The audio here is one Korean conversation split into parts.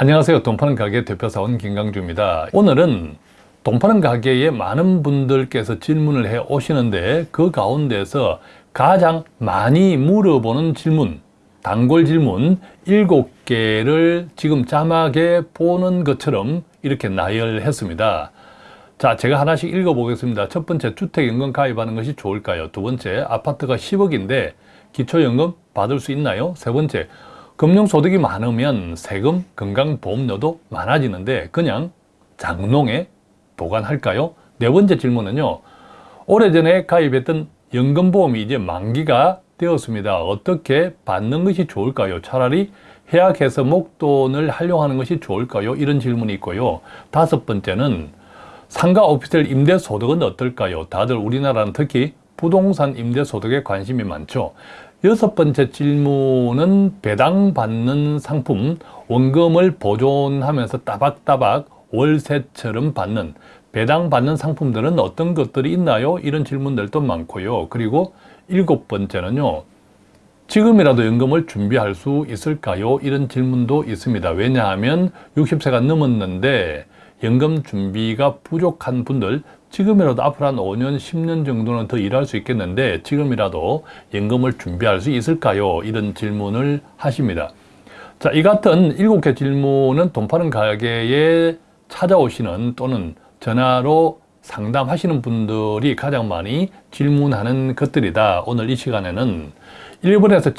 안녕하세요. 돈 파는 가게 대표사원 김강주입니다. 오늘은 돈 파는 가게에 많은 분들께서 질문을 해 오시는데 그 가운데서 가장 많이 물어보는 질문 단골 질문 7개를 지금 자막에 보는 것처럼 이렇게 나열했습니다. 자, 제가 하나씩 읽어보겠습니다. 첫 번째, 주택연금 가입하는 것이 좋을까요? 두 번째, 아파트가 10억인데 기초연금 받을 수 있나요? 세 번째, 금융소득이 많으면 세금, 건강보험료도 많아지는데 그냥 장롱에 보관할까요? 네 번째 질문은요. 오래전에 가입했던 연금보험이 이제 만기가 되었습니다. 어떻게 받는 것이 좋을까요? 차라리 해약해서 목돈을 활용하는 것이 좋을까요? 이런 질문이 있고요. 다섯 번째는 상가 오피스텔 임대소득은 어떨까요? 다들 우리나라는 특히 부동산 임대소득에 관심이 많죠. 여섯 번째 질문은 배당받는 상품, 원금을 보존하면서 따박따박 월세처럼 받는 배당받는 상품들은 어떤 것들이 있나요? 이런 질문들도 많고요. 그리고 일곱 번째는요. 지금이라도 연금을 준비할 수 있을까요? 이런 질문도 있습니다. 왜냐하면 60세가 넘었는데 연금 준비가 부족한 분들 지금이라도 앞으로 한 5년, 10년 정도는 더 일할 수 있겠는데 지금이라도 연금을 준비할 수 있을까요? 이런 질문을 하십니다. 자, 이 같은 7개 질문은 돈 파는 가게에 찾아오시는 또는 전화로 상담하시는 분들이 가장 많이 질문하는 것들이다. 오늘 이 시간에는 1번에서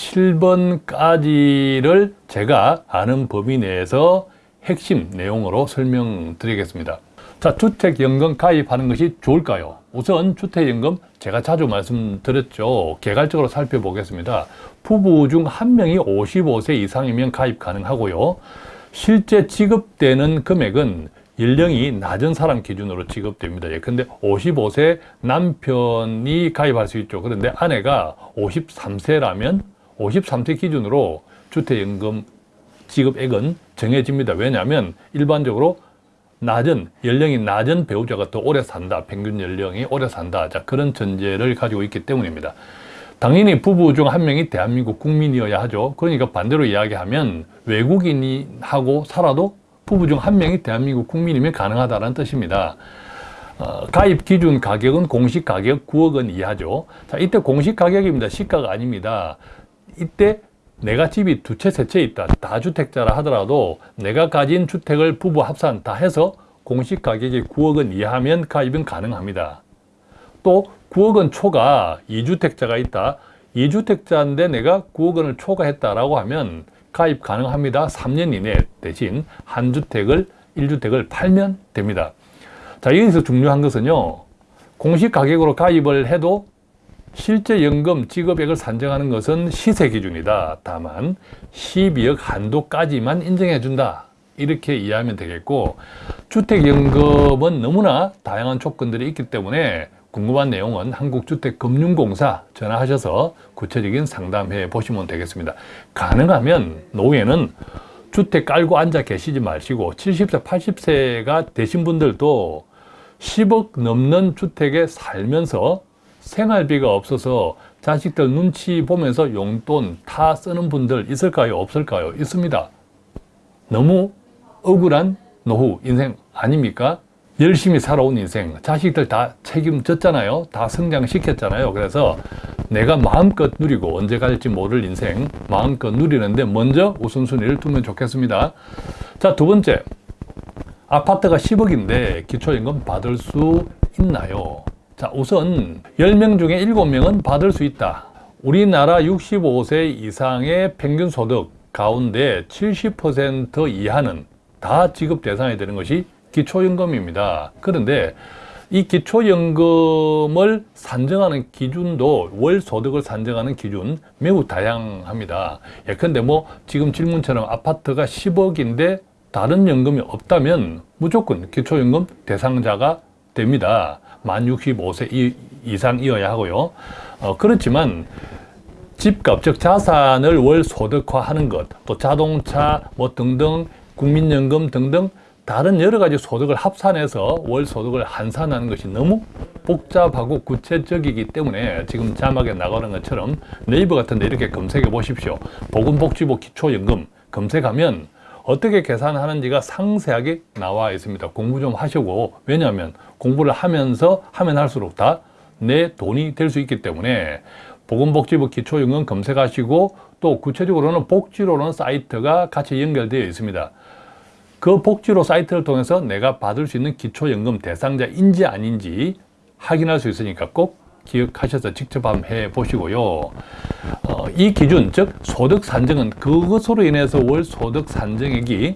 7번까지를 제가 아는 범위 내에서 핵심 내용으로 설명드리겠습니다. 자, 주택연금 가입하는 것이 좋을까요? 우선 주택연금 제가 자주 말씀드렸죠. 개괄적으로 살펴보겠습니다. 부부 중 한 명이 55세 이상이면 가입 가능하고요. 실제 지급되는 금액은 연령이 낮은 사람 기준으로 지급됩니다. 예컨대 55세 남편이 가입할 수 있죠. 그런데 아내가 53세라면 53세 기준으로 주택연금 지급액은 정해집니다. 왜냐하면 일반적으로 낮은 연령이 낮은 배우자가 더 오래 산다. 평균 연령이 오래 산다. 자, 그런 전제를 가지고 있기 때문입니다. 당연히 부부 중 한 명이 대한민국 국민이어야 하죠. 그러니까 반대로 이야기하면 외국인이 하고 살아도 부부 중 한 명이 대한민국 국민이면 가능하다는 뜻입니다. 어, 가입 기준 가격은 공시 가격 9억 원 이하죠. 자, 이때 공시 가격입니다. 시가가 아닙니다. 이때 내가 집이 두 채, 세 채 있다. 다주택자라 하더라도 내가 가진 주택을 부부 합산 다 해서 공시 가격이 9억 원 이하면 가입은 가능합니다. 또 9억 원 초과 2주택자가 있다. 2주택자인데 내가 9억 원을 초과했다라고 하면 가입 가능합니다. 3년 이내 대신 한 주택을 1주택을 팔면 됩니다. 자, 여기서 중요한 것은요. 공시 가격으로 가입을 해도 실제 연금 지급액을 산정하는 것은 시세 기준이다. 다만 12억 한도까지만 인정해 준다. 이렇게 이해하면 되겠고 주택연금은 너무나 다양한 조건들이 있기 때문에 궁금한 내용은 한국주택금융공사 전화하셔서 구체적인 상담해 보시면 되겠습니다. 가능하면 노후에는 주택 깔고 앉아 계시지 마시고 70세, 80세가 되신 분들도 10억 넘는 주택에 살면서 생활비가 없어서 자식들 눈치 보면서 용돈 다 쓰는 분들 있을까요? 없을까요? 있습니다. 너무 억울한 노후 인생 아닙니까? 열심히 살아온 인생 자식들 다 책임졌잖아요 다 성장시켰잖아요 그래서 내가 마음껏 누리고 언제 갈지 모를 인생 마음껏 누리는데 먼저 우선순위를 두면 좋겠습니다 자 두 번째 아파트가 10억인데 기초연금 받을 수 있나요? 자 우선 10명 중에 7명은 받을 수 있다 우리나라 65세 이상의 평균 소득 가운데 70% 이하는 다 지급 대상이 되는 것이 기초연금입니다. 그런데 이 기초연금을 산정하는 기준도 월소득을 산정하는 기준 매우 다양합니다. 예컨대 뭐 지금 질문처럼 아파트가 10억인데 다른 연금이 없다면 무조건 기초연금 대상자가 됩니다. 만 65세 이상이어야 하고요. 어, 그렇지만 집값, 즉 자산을 월 소득화하는 것, 또 자동차 뭐 등등 국민연금 등등 다른 여러 가지 소득을 합산해서 월 소득을 환산하는 것이 너무 복잡하고 구체적이기 때문에 지금 자막에 나가는 것처럼 네이버 같은 데 이렇게 검색해 보십시오. 보건복지부 기초연금 검색하면 어떻게 계산하는지가 상세하게 나와 있습니다. 공부 좀 하시고 왜냐하면 공부를 하면서 하면 할수록 다 내 돈이 될 수 있기 때문에 보건복지부 기초연금 검색하시고 또 구체적으로는 복지로는 사이트가 같이 연결되어 있습니다. 그 복지로 사이트를 통해서 내가 받을 수 있는 기초연금 대상자인지 아닌지 확인할 수 있으니까 꼭 기억하셔서 직접 한번 해보시고요. 어, 이 기준, 즉 소득 산정은 그것으로 인해서 월 소득 산정액이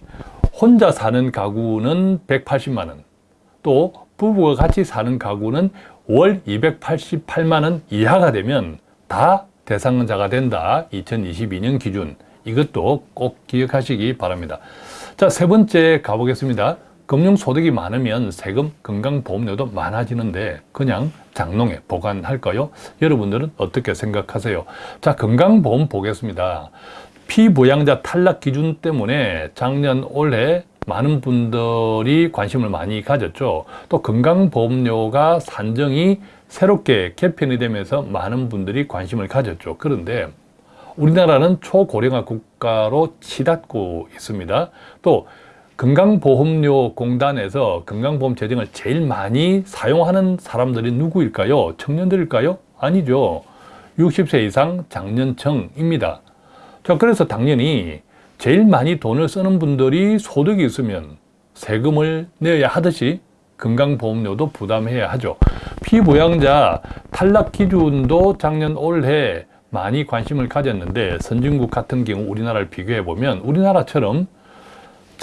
혼자 사는 가구는 180만 원, 또 부부가 같이 사는 가구는 월 288만 원 이하가 되면 다 대상자가 된다. 2022년 기준. 이것도 꼭 기억하시기 바랍니다. 자, 세 번째 가보겠습니다. 금융소득이 많으면 세금, 건강보험료도 많아지는데 그냥 장롱에 보관할까요? 여러분들은 어떻게 생각하세요? 자, 건강보험 보겠습니다. 피부양자 탈락 기준 때문에 작년 올해 많은 분들이 관심을 많이 가졌죠. 또 건강보험료가 산정이 새롭게 개편이 되면서 많은 분들이 관심을 가졌죠. 그런데 우리나라는 초고령화 국가로 치닫고 있습니다. 또 건강보험료 공단에서 건강보험 재정을 제일 많이 사용하는 사람들이 누구일까요? 청년들일까요? 아니죠. 60세 이상 장년층입니다. 자, 그래서 당연히 제일 많이 돈을 쓰는 분들이 소득이 있으면 세금을 내야 하듯이 건강보험료도 부담해야 하죠. 피부양자 탈락 기준도 작년 올해 많이 관심을 가졌는데 선진국 같은 경우 우리나라를 비교해 보면 우리나라처럼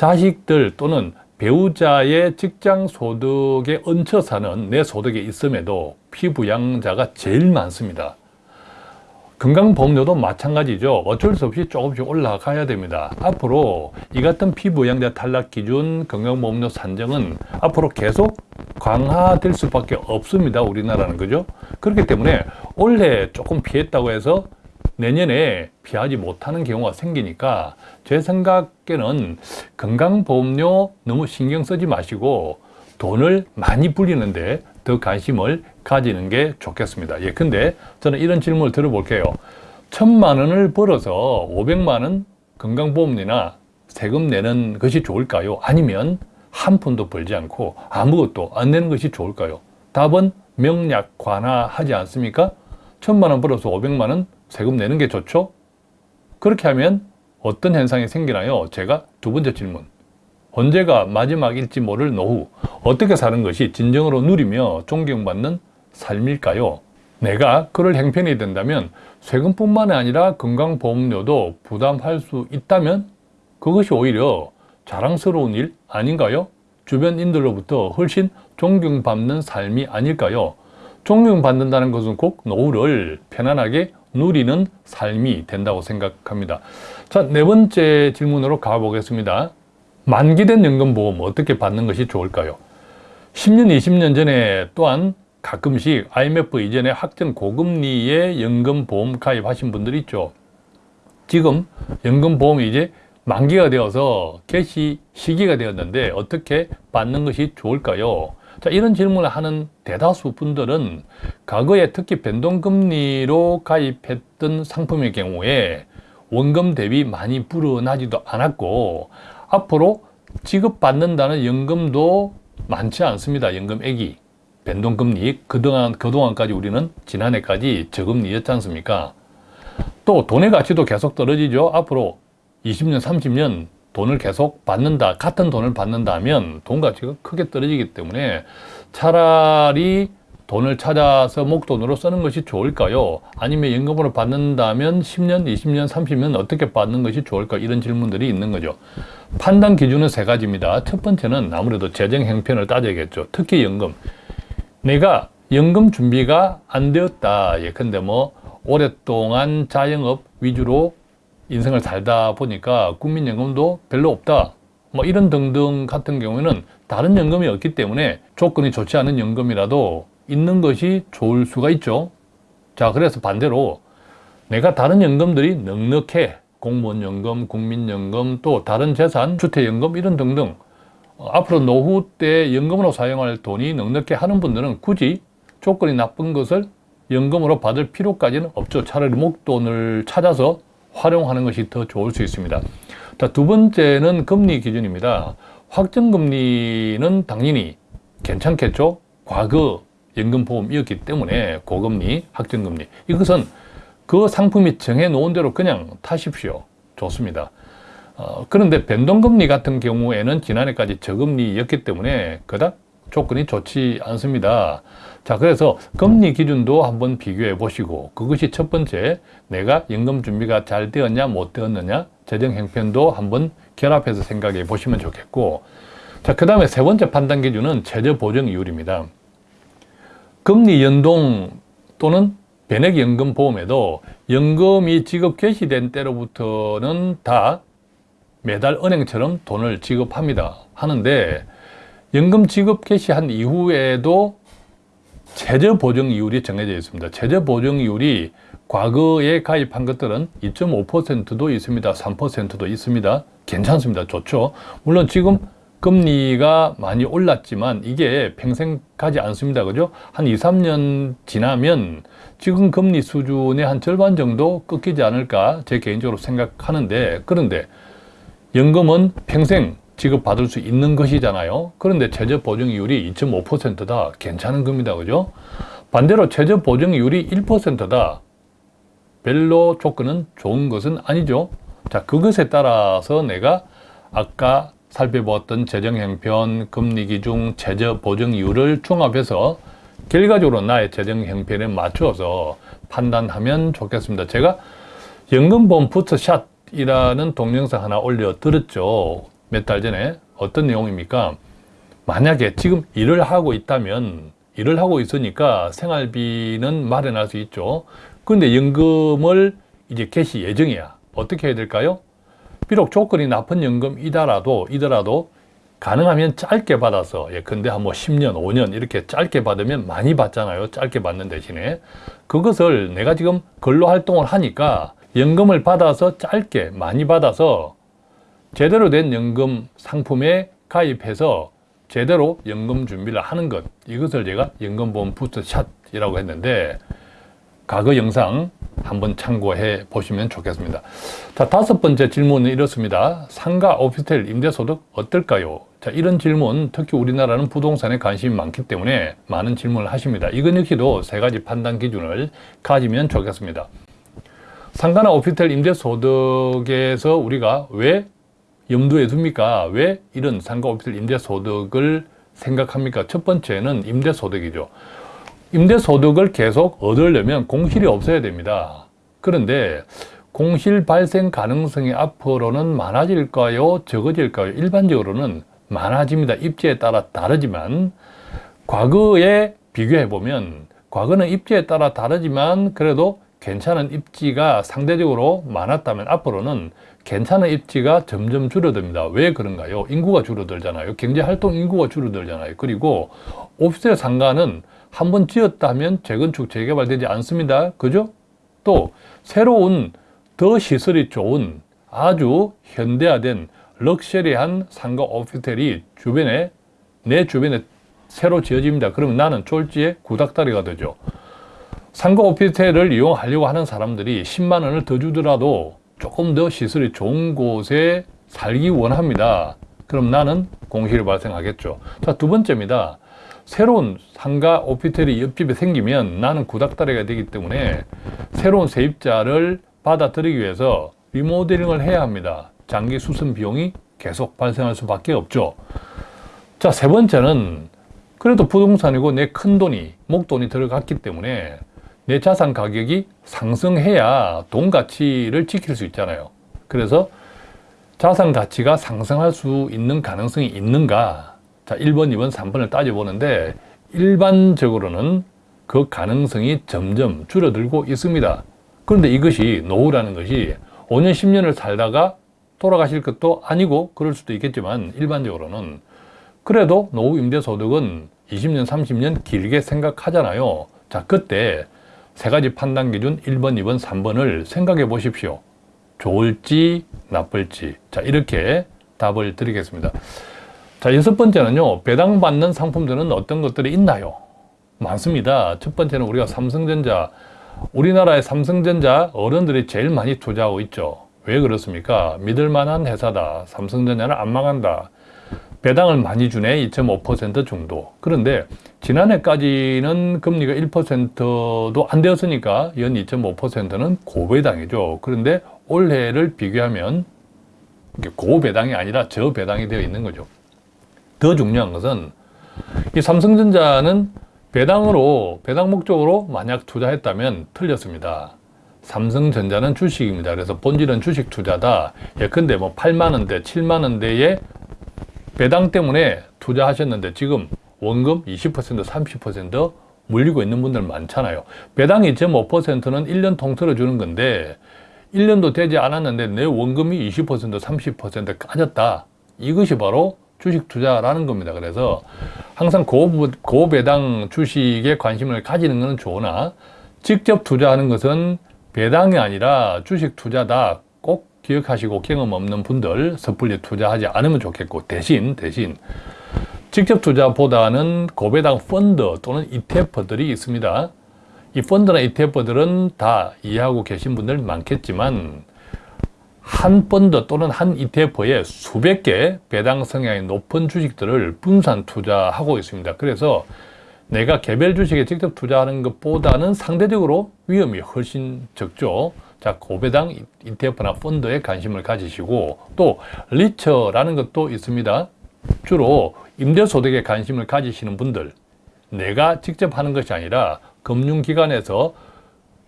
자식들 또는 배우자의 직장 소득에 얹혀 사는 내 소득에 있음에도 피부양자가 제일 많습니다. 건강보험료도 마찬가지죠. 어쩔 수 없이 조금씩 올라가야 됩니다. 앞으로 이 같은 피부양자 탈락 기준 건강보험료 산정은 앞으로 계속 강화될 수밖에 없습니다. 우리나라는 그죠? 그렇기 때문에 올해 조금 피했다고 해서 내년에 피하지 못하는 경우가 생기니까 제 생각에는 건강보험료 너무 신경 쓰지 마시고 돈을 많이 불리는데 더 관심을 가지는 게 좋겠습니다. 예, 근데 저는 이런 질문을 들어볼게요. 천만 원을 벌어서 500만 원 건강보험료나 세금 내는 것이 좋을까요? 아니면 한 푼도 벌지 않고 아무것도 안 내는 것이 좋을까요? 답은 명약 관화하지 않습니까? 천만 원 벌어서 500만 원 세금 내는 게 좋죠? 그렇게 하면 어떤 현상이 생기나요? 제가 두 번째 질문. 언제가 마지막일지 모를 노후, 어떻게 사는 것이 진정으로 누리며 존경받는 삶일까요? 내가 그럴 행편이 된다면 세금뿐만 아니라 건강보험료도 부담할 수 있다면 그것이 오히려 자랑스러운 일 아닌가요? 주변인들로부터 훨씬 존경받는 삶이 아닐까요? 존경받는다는 것은 꼭 노후를 편안하게 누리는 삶이 된다고 생각합니다. 자, 네 번째 질문으로 가보겠습니다. 만기된 연금보험 어떻게 받는 것이 좋을까요? 10년, 20년 전에 또한 가끔씩 IMF 이전에 확정 고금리의 연금보험 가입하신 분들이 있죠. 지금 연금보험이 이제 만기가 되어서 개시 시기가 되었는데 어떻게 받는 것이 좋을까요? 자, 이런 질문을 하는 대다수 분들은 과거에 특히 변동금리로 가입했던 상품의 경우에 원금 대비 많이 불어나지도 않았고 앞으로 지급받는다는 연금도 많지 않습니다. 연금액이. 변동금리 그동안, 그동안까지 우리는 지난해까지 저금리였지 않습니까? 또 돈의 가치도 계속 떨어지죠. 앞으로 20년, 30년 돈을 계속 받는다, 같은 돈을 받는다 하면 돈 가치가 크게 떨어지기 때문에 차라리 돈을 찾아서 목돈으로 쓰는 것이 좋을까요? 아니면 연금으로 받는다면 10년, 20년, 30년 어떻게 받는 것이 좋을까? 이런 질문들이 있는 거죠. 판단 기준은 세 가지입니다. 첫 번째는 아무래도 재정 형편을 따져야겠죠. 특히 연금. 내가 연금 준비가 안 되었다. 예컨대 뭐 오랫동안 자영업 위주로 인생을 살다 보니까 국민연금도 별로 없다. 뭐 이런 등등 같은 경우에는 다른 연금이 없기 때문에 조건이 좋지 않은 연금이라도 있는 것이 좋을 수가 있죠. 자, 그래서 반대로 내가 다른 연금들이 넉넉해. 공무원연금, 국민연금, 또 다른 재산, 주택연금 이런 등등 어, 앞으로 노후 때 연금으로 사용할 돈이 넉넉해 하는 분들은 굳이 조건이 나쁜 것을 연금으로 받을 필요까지는 없죠. 차라리 목돈을 찾아서 활용하는 것이 더 좋을 수 있습니다. 자, 두 번째는 금리 기준입니다. 확정금리는 당연히 괜찮겠죠? 과거 연금보험이었기 때문에 고금리, 확정금리. 이것은 그 상품이 정해놓은 대로 그냥 타십시오. 좋습니다. 어, 그런데 변동금리 같은 경우에는 지난해까지 저금리였기 때문에 그닥 조건이 좋지 않습니다. 자, 그래서 금리 기준도 한번 비교해 보시고 그것이 첫 번째 내가 연금 준비가 잘 되었냐 못 되었느냐 재정 형편도 한번 결합해서 생각해 보시면 좋겠고 자, 그 다음에 세 번째 판단 기준은 최저 보정 이율입니다. 금리 연동 또는 변액연금 보험에도 연금이 지급 개시된 때로부터는 다 매달 은행처럼 돈을 지급합니다. 하는데 연금 지급 개시한 이후에도 최저 보정 이율이 정해져 있습니다. 최저 보정 이율이 과거에 가입한 것들은 2.5%도 있습니다. 3%도 있습니다. 괜찮습니다. 좋죠. 물론 지금 금리가 많이 올랐지만 이게 평생 가지 않습니다. 그죠? 한 2, 3년 지나면 지금 금리 수준의 한 절반 정도 꺾이지 않을까 제 개인적으로 생각하는데 그런데 연금은 평생 지급받을 수 있는 것이잖아요. 그런데 최저 보증이율이 2.5%다. 괜찮은 겁니다. 그죠? 반대로 최저 보증이율이 1%다. 별로 조건은 좋은 것은 아니죠. 자, 그것에 따라서 내가 아까 살펴보았던 재정 형편, 금리 기준, 최저 보증 이율을 종합해서 결과적으로 나의 재정 형편에 맞추어서 판단하면 좋겠습니다. 제가 연금보험 부스샷이라는 동영상 하나 올려드렸죠. 몇 달 전에 어떤 내용입니까? 만약에 지금 일을 하고 있다면 일을 하고 있으니까 생활비는 마련할 수 있죠. 그런데 연금을 이제 개시 예정이야. 어떻게 해야 될까요? 비록 조건이 나쁜 연금이더라도 이더라도 가능하면 짧게 받아서 예컨대 한뭐 10년, 5년 이렇게 짧게 받으면 많이 받잖아요. 짧게 받는 대신에 그것을 내가 지금 근로 활동을 하니까 연금을 받아서 짧게 많이 받아서 제대로 된 연금 상품에 가입해서 제대로 연금 준비를 하는 것 이것을 제가 연금보험 부스샷이라고 했는데 과거 영상 한번 참고해 보시면 좋겠습니다. 자, 다섯 번째 질문은 이렇습니다. 상가 오피스텔 임대소득 어떨까요? 자, 이런 질문, 특히 우리나라는 부동산에 관심이 많기 때문에 많은 질문을 하십니다. 이건 역시도 세 가지 판단 기준을 가지면 좋겠습니다. 상가나 오피스텔 임대소득에서 우리가 왜 염두에 둡니까? 왜 이런 상가 오피스텔 임대소득을 생각합니까? 첫 번째는 임대소득이죠. 임대소득을 계속 얻으려면 공실이 없어야 됩니다. 그런데 공실 발생 가능성이 앞으로는 많아질까요? 적어질까요? 일반적으로는 많아집니다. 입지에 따라 다르지만 과거에 비교해 보면 과거는 입지에 따라 다르지만 그래도 괜찮은 입지가 상대적으로 많았다면 앞으로는 괜찮은 입지가 점점 줄어듭니다. 왜 그런가요? 인구가 줄어들잖아요. 경제활동 인구가 줄어들잖아요. 그리고 오피스텔 상가는 한 번 지었다면 재건축, 재개발되지 않습니다. 그죠? 또 새로운 더 시설이 좋은 아주 현대화된 럭셔리한 상가 오피스텔이 주변에 내 주변에 새로 지어집니다. 그러면 나는 졸지에 구닥다리가 되죠. 상가 오피스텔을 이용하려고 하는 사람들이 10만 원을 더 주더라도 조금 더 시설이 좋은 곳에 살기 원합니다. 그럼 나는 공실이 발생하겠죠. 자, 두 번째입니다. 새로운 상가 오피스텔이 옆집에 생기면 나는 구닥다리가 되기 때문에 새로운 세입자를 받아들이기 위해서 리모델링을 해야 합니다. 장기 수선 비용이 계속 발생할 수밖에 없죠. 자, 세 번째는 그래도 부동산이고 내 큰돈이, 목돈이 들어갔기 때문에 내 자산 가격이 상승해야 돈 가치를 지킬 수 있잖아요. 그래서 자산 가치가 상승할 수 있는 가능성이 있는가? 자, 1번, 2번, 3번을 따져보는데 일반적으로는 그 가능성이 점점 줄어들고 있습니다. 그런데 이것이 노후라는 것이 5년, 10년을 살다가 돌아가실 것도 아니고 그럴 수도 있겠지만 일반적으로는 그래도 노후 임대소득은 20년, 30년 길게 생각하잖아요. 자, 그때 세 가지 판단 기준 1번, 2번, 3번을 생각해 보십시오. 좋을지 나쁠지. 자, 이렇게 답을 드리겠습니다. 자, 여섯 번째는요. 배당받는 상품들은 어떤 것들이 있나요? 많습니다. 첫 번째는 우리가 삼성전자, 우리나라의 삼성전자 어른들이 제일 많이 투자하고 있죠. 왜 그렇습니까? 믿을 만한 회사다. 삼성전자는 안 망한다. 배당을 많이 주네. 2.5% 정도. 그런데 지난해까지는 금리가 1%도 안 되었으니까 연 2.5%는 고배당이죠. 그런데 올해를 비교하면 고배당이 아니라 저배당이 되어 있는 거죠. 더 중요한 것은 이 삼성전자는 배당으로 배당 목적으로 만약 투자했다면 틀렸습니다. 삼성전자는 주식입니다. 그래서 본질은 주식 투자다. 예컨대 뭐 8만 원대, 7만 원대의 배당 때문에 투자하셨는데 지금 원금 20%, 30% 물리고 있는 분들 많잖아요. 배당 2.5%는 1년 통틀어 주는 건데 1년도 되지 않았는데 내 원금이 20%, 30% 까졌다. 이것이 바로 주식 투자라는 겁니다. 그래서 항상 고, 고배당 주식에 관심을 가지는 것은 좋으나 직접 투자하는 것은 배당이 아니라 주식 투자다. 꼭 기억하시고 경험 없는 분들 섣불리 투자하지 않으면 좋겠고 대신 대신 직접 투자보다는 고배당 펀드 또는 ETF들이 있습니다. 이 펀드나 ETF들은 다 이해하고 계신 분들 많겠지만 한 펀드 또는 한 ETF에 수백 개 배당 성향이 높은 주식들을 분산 투자하고 있습니다. 그래서 내가 개별 주식에 직접 투자하는 것보다는 상대적으로 위험이 훨씬 적죠. 자, 고배당 ETF나 펀드에 관심을 가지시고 또 리처라는 것도 있습니다. 주로 임대소득에 관심을 가지시는 분들 내가 직접 하는 것이 아니라 금융기관에서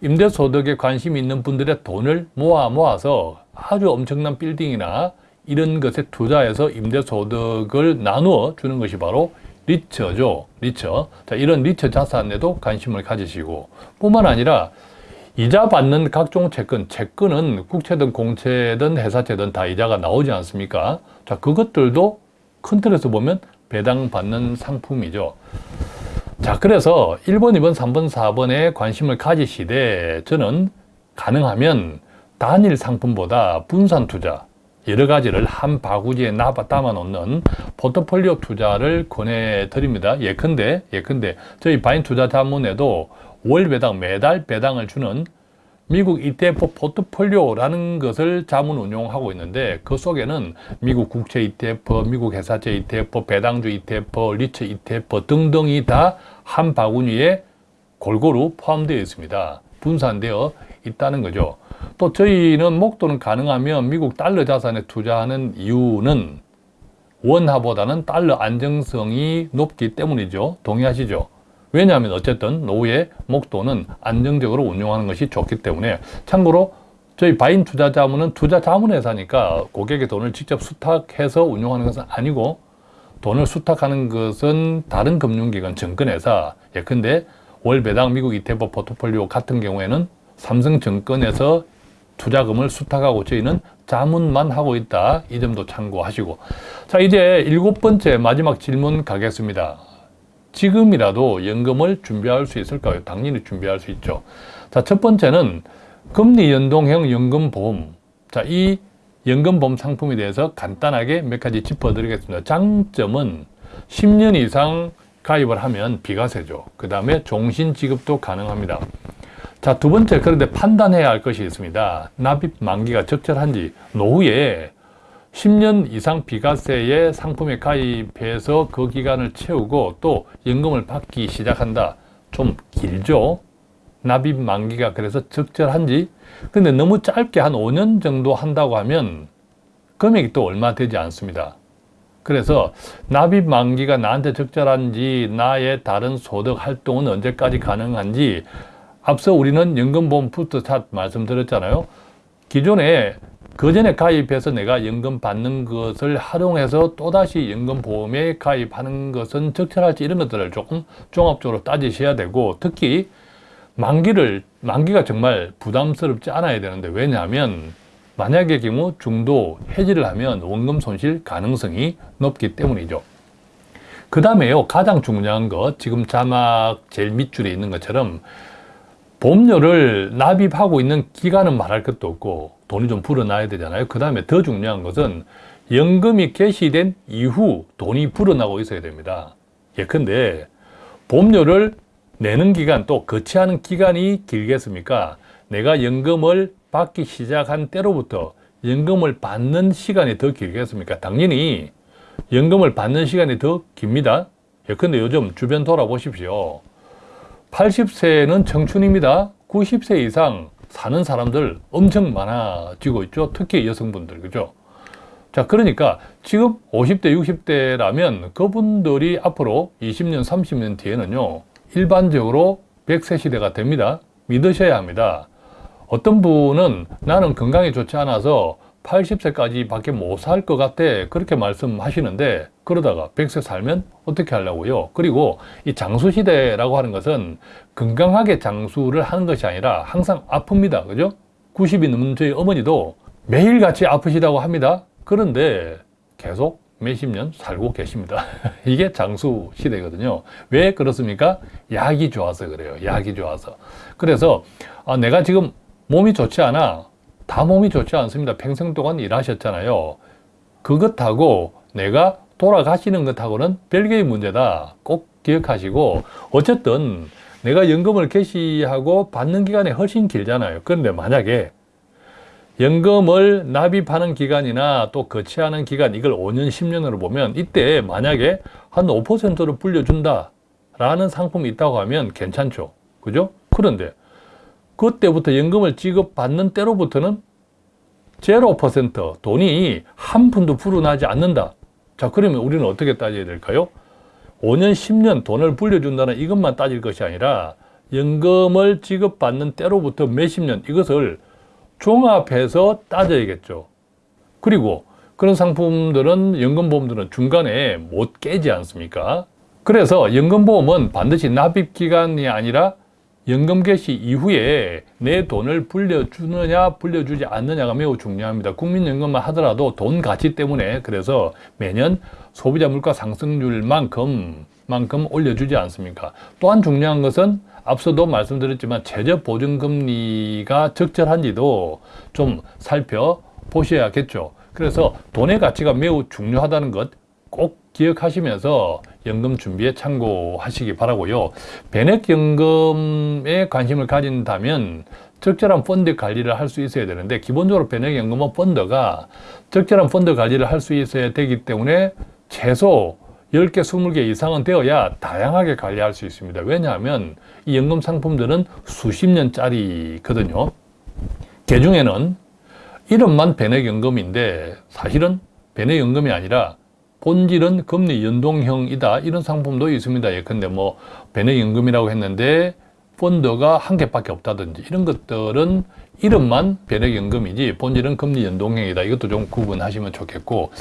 임대소득에 관심이 있는 분들의 돈을 모아 모아서 아주 엄청난 빌딩이나 이런 것에 투자해서 임대소득을 나누어 주는 것이 바로 리처죠. 리처. 자, 이런 리처 자산에도 관심을 가지시고 뿐만 아니라 이자 받는 각종 채권, 채권은 국채든 공채든 회사채든 다 이자가 나오지 않습니까? 자, 그것들도 큰 틀에서 보면 배당받는 상품이죠. 자, 그래서 1번, 2번, 3번, 4번에 관심을 가지시되 저는 가능하면 단일 상품보다 분산 투자, 여러 가지를 한 바구니에 담아 놓는 포트폴리오 투자를 권해드립니다. 예컨대, 예컨대 저희 바인 투자 자문에도 월 배당, 매달 배당을 주는 미국 ETF 포트폴리오라는 것을 자문 운용하고 있는데 그 속에는 미국 국채 ETF, 미국 회사채 ETF, 배당주 ETF, 리처 ETF 등등이 다 한 바구니에 골고루 포함되어 있습니다. 분산되어 있다는 거죠. 또 저희는 목돈은 가능하면 미국 달러 자산에 투자하는 이유는 원화보다는 달러 안정성이 높기 때문이죠. 동의하시죠? 왜냐하면 어쨌든 노후의 목돈은 안정적으로 운용하는 것이 좋기 때문에 참고로 저희 바인 투자 자문은 투자 자문 회사니까 고객의 돈을 직접 수탁해서 운용하는 것은 아니고 돈을 수탁하는 것은 다른 금융기관 증권회사 예컨대 월 배당 미국 ETF 포트폴리오 같은 경우에는 삼성증권에서 투자금을 수탁하고 저희는 자문만 하고 있다. 이 점도 참고하시고 자 이제 일곱 번째 마지막 질문 가겠습니다. 지금이라도 연금을 준비할 수 있을까요? 당연히 준비할 수 있죠. 자, 첫 번째는 금리 연동형 연금보험. 자, 이 연금보험 상품에 대해서 간단하게 몇 가지 짚어드리겠습니다. 장점은 10년 이상 가입을 하면 비과세죠. 그 다음에 종신 지급도 가능합니다. 자, 두 번째, 그런데 판단해야 할 것이 있습니다. 납입 만기가 적절한지, 노후에 10년 이상 비과세의 상품에 가입해서 그 기간을 채우고 또 연금을 받기 시작한다. 좀 길죠? 납입 만기가 그래서 적절한지. 근데 너무 짧게 한 5년 정도 한다고 하면 금액이 또 얼마 되지 않습니다. 그래서 납입 만기가 나한테 적절한지 나의 다른 소득 활동은 언제까지 가능한지 앞서 우리는 연금보험 부스트샷 말씀드렸잖아요. 기존에 그 전에 가입해서 내가 연금 받는 것을 활용해서 또다시 연금보험에 가입하는 것은 적절할지 이런 것들을 조금 종합적으로 따지셔야 되고 특히 만기를 만기가 정말 부담스럽지 않아야 되는데 왜냐하면 만약의 경우 중도 해지를 하면 원금 손실 가능성이 높기 때문이죠. 그 다음에요 가장 중요한 것 지금 자막 제일 밑줄에 있는 것처럼 보험료를 납입하고 있는 기간은 말할 것도 없고 돈이 좀 불어나야 되잖아요. 그 다음에 더 중요한 것은 연금이 개시된 이후 돈이 불어나고 있어야 됩니다. 예컨대 보험료를 내는 기간 또 거치하는 기간이 길겠습니까? 내가 연금을 받기 시작한 때로부터 연금을 받는 시간이 더 길겠습니까? 당연히 연금을 받는 시간이 더 깁니다. 예컨대 요즘 주변 돌아보십시오. 80세는 청춘입니다. 90세 이상 사는 사람들 엄청 많아지고 있죠. 특히 여성분들, 그죠? 자, 그러니까 지금 50대, 60대라면 그분들이 앞으로 20년, 30년 뒤에는요, 일반적으로 100세 시대가 됩니다. 믿으셔야 합니다. 어떤 분은 나는 건강이 좋지 않아서 80세까지 밖에 못 살 것 같아. 그렇게 말씀하시는데, 그러다가 100세 살면 어떻게 하려고요? 그리고 이 장수시대라고 하는 것은 건강하게 장수를 하는 것이 아니라 항상 아픕니다. 그죠? 90이 넘는 저희 어머니도 매일같이 아프시다고 합니다. 그런데 계속 몇십 년 살고 계십니다. 이게 장수 시대거든요. 왜 그렇습니까? 약이 좋아서 그래요. 약이 좋아서. 그래서 아, 내가 지금 몸이 좋지 않아. 다 몸이 좋지 않습니다. 평생 동안 일하셨잖아요. 그것하고 내가 돌아가시는 것하고는 별개의 문제다. 꼭 기억하시고 어쨌든 내가 연금을 개시하고 받는 기간이 훨씬 길잖아요. 그런데 만약에 연금을 납입하는 기간이나 또 거치하는 기간 이걸 5년, 10년으로 보면 이때 만약에 한 5%를 불려준다 라는 상품이 있다고 하면 괜찮죠. 그죠? 그런데 그때부터 연금을 지급받는 때로부터는 0% 돈이 한 푼도 불어나지 않는다. 자, 그러면 우리는 어떻게 따져야 될까요? 5년, 10년 돈을 불려준다는 이것만 따질 것이 아니라 연금을 지급받는 때로부터 몇십 년 이것을 종합해서 따져야겠죠. 그리고 그런 상품들은 연금보험들은 중간에 못 깨지 않습니까? 그래서 연금보험은 반드시 납입기간이 아니라 연금 개시 이후에 내 돈을 불려주느냐 불려주지 않느냐가 매우 중요합니다. 국민연금만 하더라도 돈 가치 때문에 그래서 매년 소비자 물가 상승률만큼 만큼 올려주지 않습니까? 또한 중요한 것은 앞서도 말씀드렸지만 최저 보증금리가 적절한지도 좀 살펴보셔야겠죠. 그래서 돈의 가치가 매우 중요하다는 것 꼭 기억하시면서 연금 준비에 참고하시기 바라고요. 변액연금에 관심을 가진다면 적절한 펀드 관리를 할 수 있어야 되는데 기본적으로 변액연금은 펀드가 적절한 펀드 관리를 할 수 있어야 되기 때문에 최소 10개, 20개 이상은 되어야 다양하게 관리할 수 있습니다. 왜냐하면 이 연금 상품들은 수십 년짜리거든요. 개 중에는 이름만 변액연금인데 사실은 변액연금이 아니라 본질은 금리 연동형이다. 이런 상품도 있습니다. 예컨대 뭐 변액연금이라고 했는데 펀드가 한 개밖에 없다든지 이런 것들은 이름만 변액연금이지 본질은 금리 연동형이다. 이것도 좀 구분하시면 좋겠고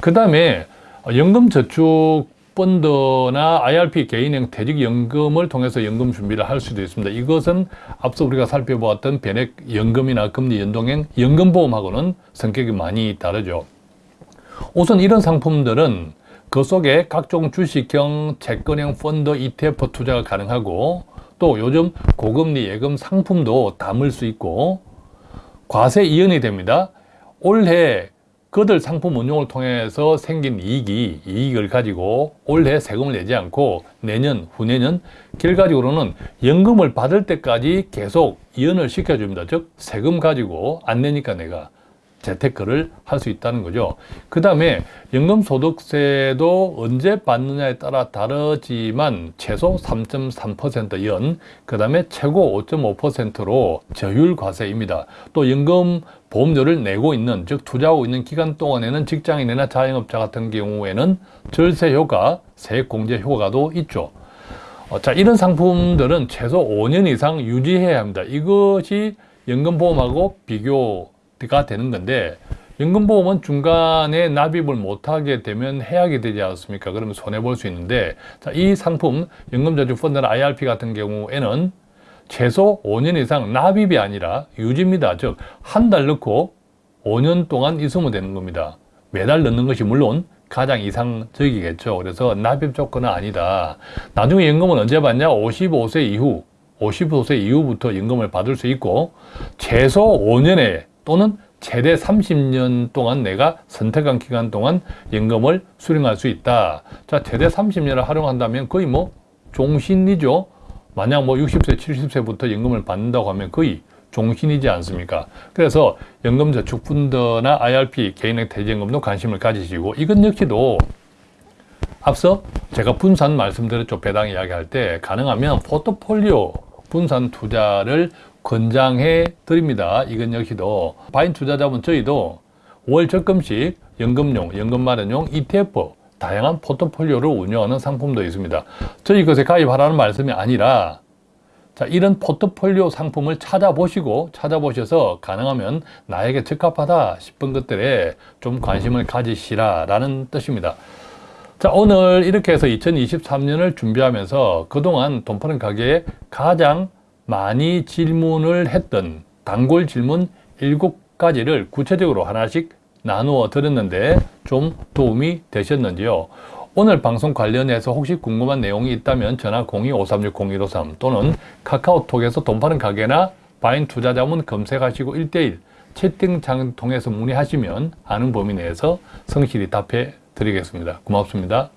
그 다음에 연금저축 펀드나 IRP 개인형 퇴직연금을 통해서 연금 준비를 할 수도 있습니다. 이것은 앞서 우리가 살펴보았던 변액연금이나 금리 연동형 연금보험하고는 성격이 많이 다르죠. 우선 이런 상품들은 그 속에 각종 주식형, 채권형 펀드, ETF 투자가 가능하고 또 요즘 고금리 예금 상품도 담을 수 있고 과세 이연이 됩니다. 올해 그들 상품 운용을 통해서 생긴 이익이 이익을 가지고 올해 세금을 내지 않고 내년 후내년 결과적으로는 연금을 받을 때까지 계속 이연을 시켜줍니다. 즉 세금 가지고 안 내니까 내가 재테크를 할 수 있다는 거죠. 그 다음에 연금소득세도 언제 받느냐에 따라 다르지만 최소 3.3% 연, 그 다음에 최고 5.5%로 저율 과세입니다. 또 연금 보험료를 내고 있는, 즉 투자하고 있는 기간 동안에는 직장인이나 자영업자 같은 경우에는 절세 효과, 세액 공제 효과도 있죠. 어, 자, 이런 상품들은 최소 5년 이상 유지해야 합니다. 이것이 연금보험하고 비교 가 되는 건데 연금보험은 중간에 납입을 못하게 되면 해약이 되지 않습니까? 그러면 손해볼 수 있는데 자, 이 상품 연금저축펀드나 IRP 같은 경우에는 최소 5년 이상 납입이 아니라 유지입니다. 즉 한 달 넣고 5년 동안 있으면 되는 겁니다. 매달 넣는 것이 물론 가장 이상적이겠죠. 그래서 납입 조건은 아니다. 나중에 연금은 언제 받냐? 55세 이후 55세 이후부터 연금을 받을 수 있고 최소 5년에 또는 최대 30년 동안 내가 선택한 기간 동안 연금을 수령할 수 있다. 자, 최대 30년을 활용한다면 거의 뭐 종신이죠. 만약 뭐 60세, 70세부터 연금을 받는다고 하면 거의 종신이지 않습니까? 그래서 연금저축펀드나 IRP, 개인의 퇴직연금도 관심을 가지시고 이것 역시도 앞서 제가 분산 말씀드렸죠. 배당 이야기할 때 가능하면 포트폴리오 분산 투자를 권장해 드립니다. 이건 역시도 바인 투자자분 저희도 월 적금식 연금용, 연금 마련용 ETF 다양한 포트폴리오를 운영하는 상품도 있습니다. 저희 것에 가입하라는 말씀이 아니라 자, 이런 포트폴리오 상품을 찾아보시고 찾아보셔서 가능하면 나에게 적합하다 싶은 것들에 좀 관심을 가지시라 라는 뜻입니다. 자, 오늘 이렇게 해서 2023년을 준비하면서 그동안 돈 푸는 가게에 가장 많이 질문을 했던 단골 질문 7가지를 구체적으로 하나씩 나누어 드렸는데 좀 도움이 되셨는지요? 오늘 방송 관련해서 혹시 궁금한 내용이 있다면 전화 02-536-0153 또는 카카오톡에서 돈 파는 가게나 바인 투자자문 검색하시고 1대1 채팅창 통해서 문의하시면 아는 범위 내에서 성실히 답해 드리겠습니다. 고맙습니다.